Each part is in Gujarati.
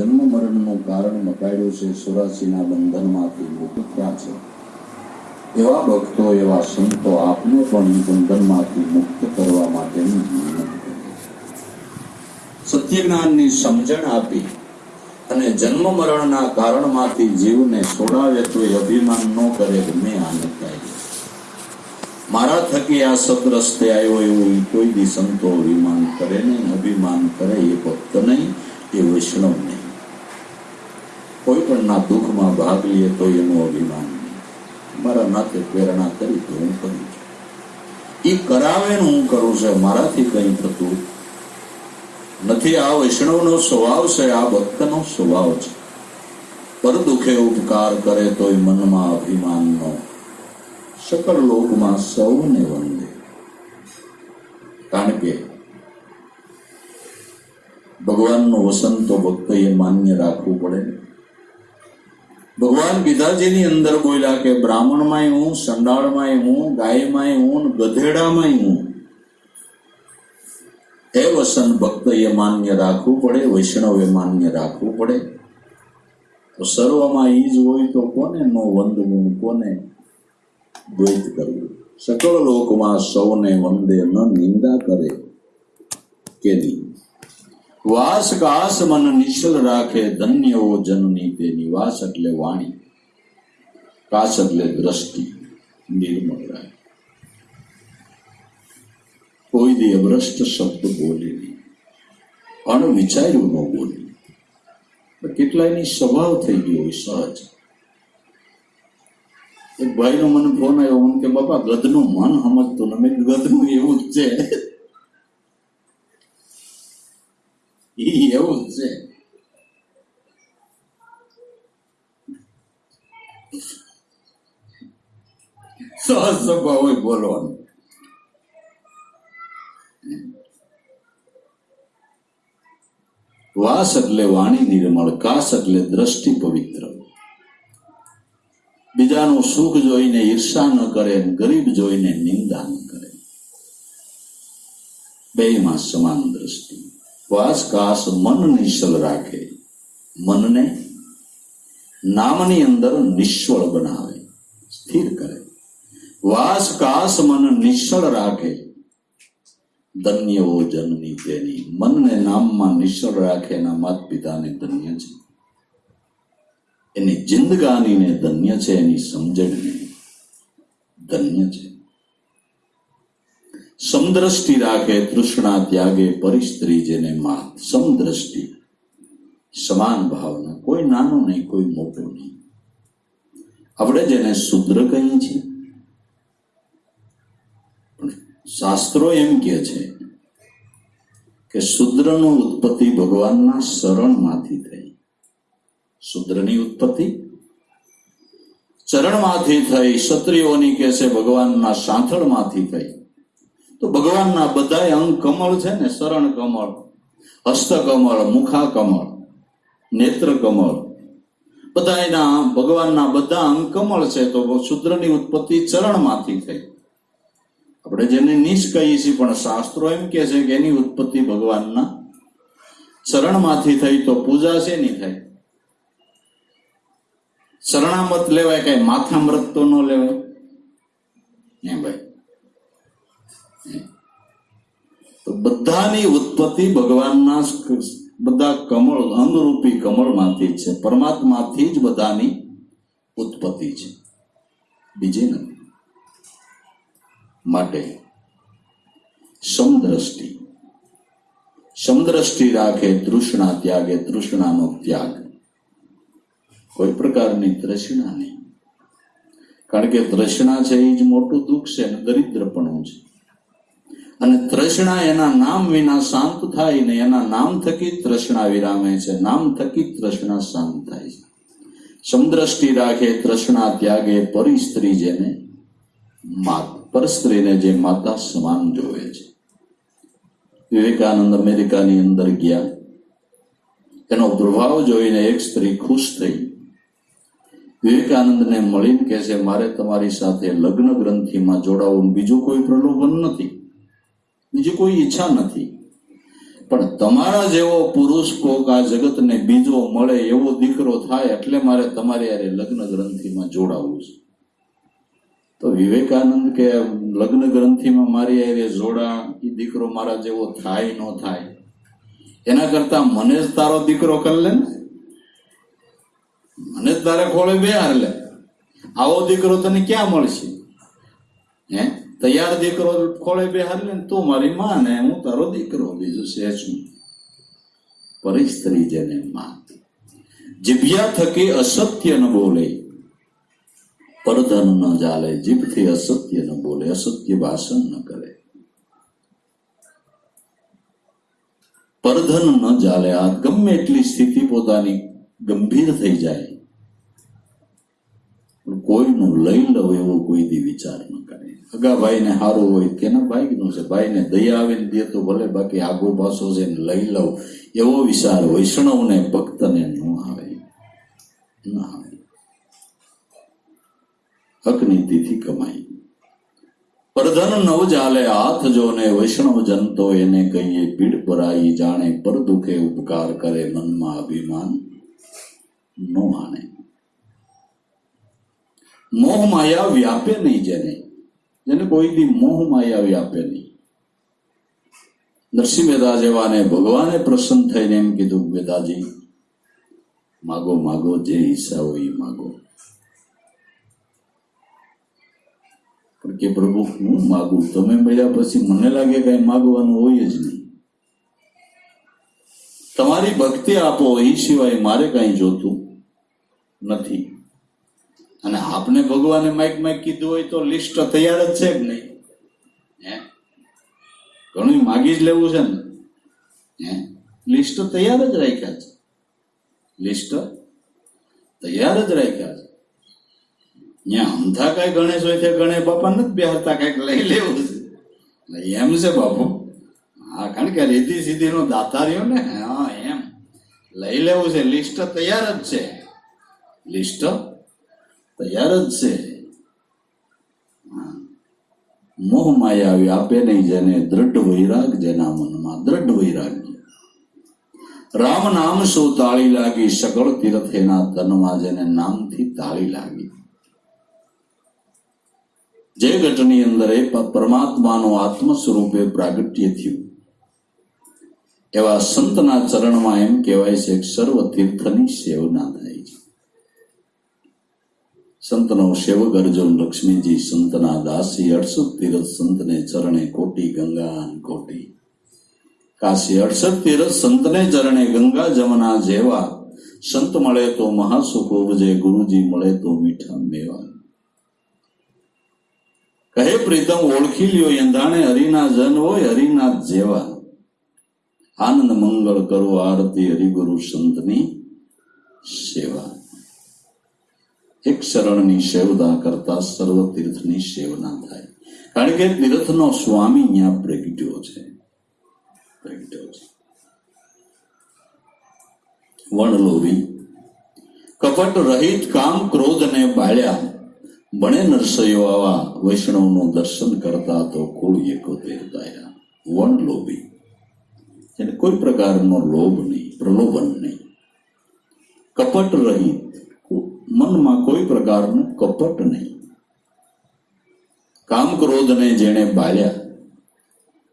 જન્મ મરણનું કારણ મટાડ્યું છે સુરાસીના બંધનમાંથી મુક્ત થયા છે. એવા ભક્તો, એવા સંતો આપને પણ બંધનમાંથી મુક્ત કરવા માટેની મહેનત કરે. સત્ય જ્ઞાનની સમજણ આપી અને જન્મ મરણના કારણમાંથી જીવને છોડાવે તો એ અભિમાન ન કરે મેં આને કાઢ્યું. મારા થકી આ સદરસ્તે આવ્યો એવું કોઈ દી સંતો અભિમાન કરે નહીં, અભિમાન કરે એ ભક્ત નહીં, એ વૈષ્ણવ નહીં. કોઈ પણ ના દુઃખમાં ભાગ લઈએ તો એનું અભિમાન મારા નાતે પ્રેરણા કરી તો હું કરું છું. એ કરાવે હું કરું છું, મારાથી કંઈ થતું નથી. આ વૈષ્ણવનો સ્વભાવ છે, આ ભક્તનો સ્વભાવ છે. પર દુઃખે ઉપકાર કરે તોય મનમાં અભિમાનનો સકળ લોકમાં સૌને વંદે. કારણ કે ભગવાનનો વસન તો ભક્તએ માન્ય રાખવું પડે ભગવાન ગીતાજીની અંદર બોલ્યા કે બ્રાહ્મણમાંય હું, સંડાળમાંય હું, ગાયમાંય હું ગધેડામાંય હું. એ વસન એ માન્ય રાખવું પડે, વૈષ્ણવ એ માન્ય રાખવું પડે. તો સર્વમાં ઈ જ હોય તો કોને નો વંદવું કોને દ્વૈત કરવું સકળ લોકમાં સૌને વંદે ન નિંદા કરે કે નહીં? વાસ કાસ મન નિશ્ચલ રાખે, ધન્ય ઓ જનની તે નિવાસ એટલે વાણી. કાસ એટલે દ્રષ્ટિ, નિર્મળ રાખે. કોઈ દી અભ્રષ્ટ શબ્દ બોલે નહીં. અણવિચાર્યું ન બોલે. કેટલાયની સ્વભાવ થઈ ગયો હોય સહજ. એક ભાઈનો મને ફોન આવ્યો મને કે, બાપા, ગધનું મન સમજતું ને મેં ગધનું એવું જ છે ઈ એવું છે સ્વભાવ બોલવાનું વાસ એટલે વાણી નિર્મળ કાસ એટલે દ્રષ્ટિ પવિત્ર બીજાનું સુખ જોઈને ઈર્ષા ન કરે ગરીબ જોઈને નિંદા ન કરે બેમાં સમાન દ્રષ્ટિ વાસ કાસ મન નિશ્ચલ રાખે. મનને નામની અંદર નિશ્ચળ બનાવે, સ્થિર કરે. વાસ કાસ મન નિશ્ચળ રાખે. ધન્ય ઓ જનની તેની, મનને નામમાં નિશ્ચળ રાખે એના માત પિતાને ધન્ય છે. એની જિંદગાનીને ધન્ય છે, એની સમજણને ધન્ય છે. સમદ્રષ્ટિ રાખે તૃષ્ણા ત્યાગે પરિસ્ત્રી જેને માત. સમદ્રષ્ટિ. સમાન ભાવના. કોઈ નાનો નહીં, કોઈ મોટું નહીં. આપણે જેને શુદ્ર કહીએ છીએ. શાસ્ત્રો એમ કહે છે કે શુદ્રનો ઉત્પત્તિ ભગવાનના શરણમાંથી થઈ. શુદ્રની ઉત્પત્તિ? ચરણમાંથી થઈ. ક્ષત્રિયોની કહેશે ભગવાનના સાંથળમાંથી થઈ. તો ભગવાનના બધા અંગ કમળ છે ને, શરણ કમળ, હસ્ત કમળ, મુખા કમળ, નેત્ર કમળ. બધા એના ભગવાનના બધા અંગ કમળ છે, તો શુદ્રની ઉત્પત્તિ ચરણમાંથી થઈ. આપણે જેને નિશ કહીએ છીએ, પણ શાસ્ત્રો એમ કે છે કે એની ઉત્પત્તિ ભગવાનના શરણમાંથી થઈ, તો પૂજા છે નહીં થાય શરણામત લેવાય કઈ માથામૃત તો ન લેવાય? એ ભાઈ હે. બધાની ઉત્પત્તિ ભગવાનના બધા કમળ અંગરૂપી કમળમાંથી જ છે. પરમાત્માથી જ બધાની ઉત્પત્તિ છે. બીજી નથી. માટે સમદ્રષ્ટિ. સમદ્રષ્ટિ રાખે તૃષ્ણા ત્યાગે, તૃષ્ણાનો ત્યાગ. કોઈ પ્રકારની તૃષ્ણા નહીં. કારણ કે તૃષ્ણા છે એ જ મોટું દુઃખ છે અને દરિદ્રપણું છે. અને તૃષ્ણા એના નામ વિના શાંત થાય ને એના નામ થકી તૃષ્ણા વિરામે છે. નામ થકી તૃષ્ણા શાંત થાય છે. સમદ્રષ્ટિ રાખે તૃષ્ણા ત્યાગે પરિસ્ત્રી જેને માત, પર સ્ત્રીને જે માતા સમાન જોવે છે. વિવેકાનંદ અમેરિકાની અંદર ગયા. એનો પ્રભાવ જોઈને એક સ્ત્રી ખુશ થઈ. વિવેકાનંદને મળીને કહે છે, મારે તમારી સાથે લગ્ન ગ્રંથિમાં જોડાવું બીજું કોઈ પ્રલોભન નથી. બીજી કોઈ ઈચ્છા નથી. પણ તમારા જેવો પુરુષ કોક આ જગતને બીજો મળે એવો દીકરો થાય એટલે મારે તમારે યારે લગ્ન ગ્રંથિમાં જોડાવવું છે. તો વિવેકાનંદ કે લગ્ન ગ્રંથિમાં મારી યારે જોડા એ દીકરો મારા જેવો થાય ન થાય. એના કરતા મને જ તારો દીકરો કરી લે ને. મને તારે ખોળે બે હાર લે. આવો દીકરો તને ક્યાં મળશે? હે? તૈયાર દીકરો ખોળે બે ને તું મારી માં ને હું તારો દીકરો, બીજું શું? પરિસ્ત્રી જેને માં જીભ્યા થકી અસત્ય ન બોલે પરધન ન ચાલે જીભથી અસત્ય ન બોલે, અસત્ય ભાષણ ન કરે. પરધન ન ચાલે આ ગમે એટલી સ્થિતિ પોતાની ગંભીર થઈ જાય. કોઈનું લઈ લવ એવો કોઈ દી વિચાર ન કરે. અગા ભાઈને સારું હોય કેના ભાઈનું છે. ભાઈને દયા આવે ને દે તો ભલે, બાકી આગો પાછો છે ને લઈ લવ એવો વિચાર વૈષ્ણવને, ભક્તને ન આવે. ન આવે. હકની તિથિ કમાઈ. પરધન નવ જાલે હાથ જોને વૈષ્ણવ જનતો એને કહીએ, પીડ પરાઈ જાણે, પર દુખે ઉપકાર કરે મનમાં અભિમાન નો આણે મોહ માયા વ્યાપે નહીં જેને. જેને કોઈ દી મોહ માયા વ્યાપે નહીં. નરસિંહ મહેતા જેવાને ભગવાને પ્રસન્ન થઈને એમ કીધું વેદાજી માગો માગો, જે હિસ્સા હોય એ માગો. કે પ્રભુ, હું માગું? તમે મળ્યા પછી મને લાગે કઈ માગવાનું હોય જ નહીં. તમારી ભક્તિ આપો, એ સિવાય મારે કઈ જોતું નથી. આપને ભગવાને માઇક માઇક કીધું હોય તો લિસ્ટ તૈયાર જ છે કે નહીં? હે? ઘણું માગી જ લેવું છે ને. હે? લિસ્ટ તૈયાર જ રાખ્યા છે. લિસ્ટ તૈયાર જ રાખ્યા છે. ત્યાં અંધા કઈ ગણેશ હોય ત્યાં ગણેશ બાપા નથી બેહતા કંઈક લઈ લેવું છે. એમ છે બાપુ. હા, કારણ કે રીતિ સીધી નો દાતાર્યો ને. હા, એમ. લઈ લેવું છે. લિસ્ટ તૈયાર જ છે. લિસ્ટ તૈયાર જ છે. મોહ માયા વ્યાપે નહીં જેને દ્રઢ વૈરાગ જેના મનમાં દ્રઢ વૈરાગ્ય. રામ નામ સૌ તાળી લાગી? સકળ તીર્થ એના તનમાં જેને નામથી તાળી લાગી. જે ઘટની અંદર એ પરમાત્માનું આત્મ સ્વરૂપે પ્રાગટ્ય થયું. એવા સંતના ચરણમાં એમ કહેવાય છે સર્વ તીર્થની સેવના થાય છે. સંતનો સેવક અર્જુન લક્ષ્મીજી સંતના દાસી અડસઠ તીરથ સંતને ચરણે કોટી ગંગા કોટી. કાશી અડસઠ તીરથ સંતને ચરણે ગંગા જમના જેવા. સંત મળે તો મહાસુખ ઉપજે, ગુરુજી મળે તો મીઠા મેવા. કહે પ્રીતમ, ઓળખી લ્યો એંધાણે હરિના જન હોય, હરિના જેવા. આનંદ મંગળ કરો આરતી હરિગુરુ સંતની સેવા. એક શરણની સેવતા કરતા સર્વ તીર્થની સેવના થાય કારણ કે તીર્થનો સ્વામી અહીંયા પ્રગટ્યો છે પ્રગટ્યો છે વણલોરી કપટ રહિત કામ ક્રોધ ને બાળ્યા બણે નરસૈયો આવા વૈષ્ણવનું દર્શન કરતા તો કુળ એકોતેર દાયા વણલોભી એટલે કોઈ પ્રકારનો લોભ નહીં પ્રલોભન નહીં કપટ રહિત મનમાં કોઈ પ્રકારનું કપટ નહીં. કામ ક્રોધને જેણે બાળ્યા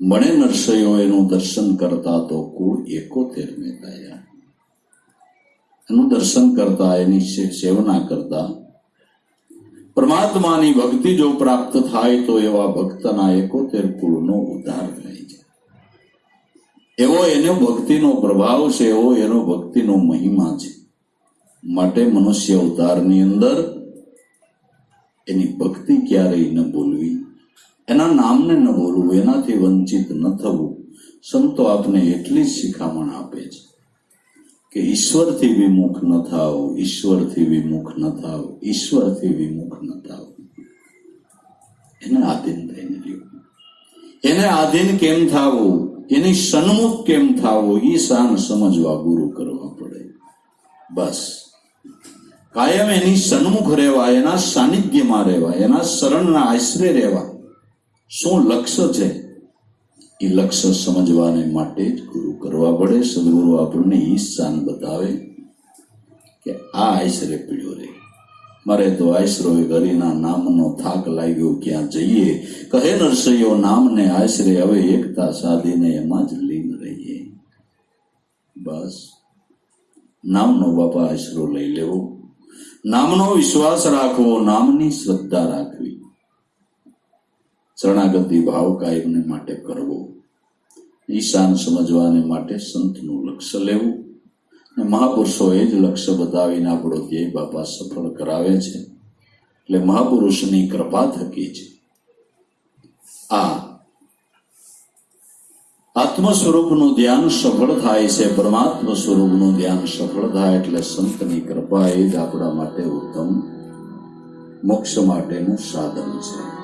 બણે નરસયો એનું દર્શન કરતા તો કુળ એકોતેર એનું દર્શન કરતા, એની સેવના કરતા. પરમાત્માની ભક્તિ જો પ્રાપ્ત થાય તો એવા ભક્તના એકોતેર કુળનો ઉદ્ધાર થાય છે. એવો એનો ભક્તિનો પ્રભાવ છે, એવો એનો ભક્તિનો મહિમા છે. માટે મનુષ્ય અવતારની અંદર એની ભક્તિ ક્યારેય ન બોલવી એના નામને ન બોલવું એનાથી વંચિત ન થવું. સંતો આપને એટલી જ શિખામણ આપે છે કે ઈશ્વરથી વિમુખ ન થાવ, ઈશ્વરથી વિમુખ ન થાવ, ઈશ્વરથી વિમુખ ન થાવ. એને આધીન થઈને રહ્યું. એને આધીન કેમ થાવું? એની સન્મુખ કેમ થાવું? એ સાન સમજવા ગુરુ કરવા પડે. બસ. કાયમ એની સન્મુખ રહેવા, એના સાનિધ્યમાં રહેવા, એના શરણના આશરે રહેવા. શું લક્ષ્ય છે? એ લક્ષ્ય સમજવાને માટે જ ગુરુ કરવા પડે. સદગુરુ આપણને ઈ સ્થાન બતાવે કે આ આશરે પીડ્યો રે મારે તો આશરો ગરીના નામનો થાક લાગ્યો ક્યાં જઈએ? કહે નરસૈયો, નામને આશરે હવે એકતા સાધીને એમાં જ લીન રહીએ. બસ. નામનો બાપા આશરો લઈ લેવો. નામનો વિશ્વાસ રાખવો, નામની શ્રદ્ધા રાખવી. શરણાગતિ ભાવ કાયમને માટે કરવો. ઈશાન સમજવાને માટે સંતનું લક્ષ્ય લેવું. અને મહાપુરુષોએ જ લક્ષ્ય બતાવીને આપણો ધ્યેય બાપા સફળ કરાવે છે. એટલે મહાપુરુષની કૃપા થકી છે આ આત્મ સ્વરૂપનું ધ્યાન સફળ થાય છે, પરમાત્મા સ્વરૂપનું ધ્યાન સફળ થાય એટલે સંતની કૃપા એ જ આપણા માટે ઉત્તમ મોક્ષ માટેનું સાધન છે.